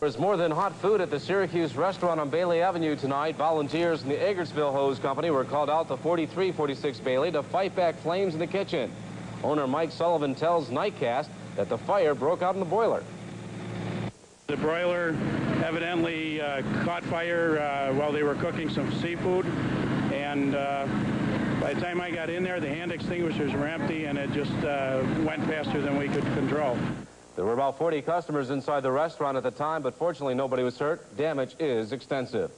There's more than hot food at the Syracuse restaurant on Bailey Avenue tonight. Volunteers from the Eggertsville Hose Company were called out to 4346 Bailey to fight back flames in the kitchen. Owner Mike Sullivan tells Nightcast that the fire broke out in the boiler. The broiler evidently uh, caught fire uh, while they were cooking some seafood, and uh, by the time I got in there, the hand extinguishers were empty, and it just uh, went faster than we could control. There were about 40 customers inside the restaurant at the time, but fortunately nobody was hurt. Damage is extensive.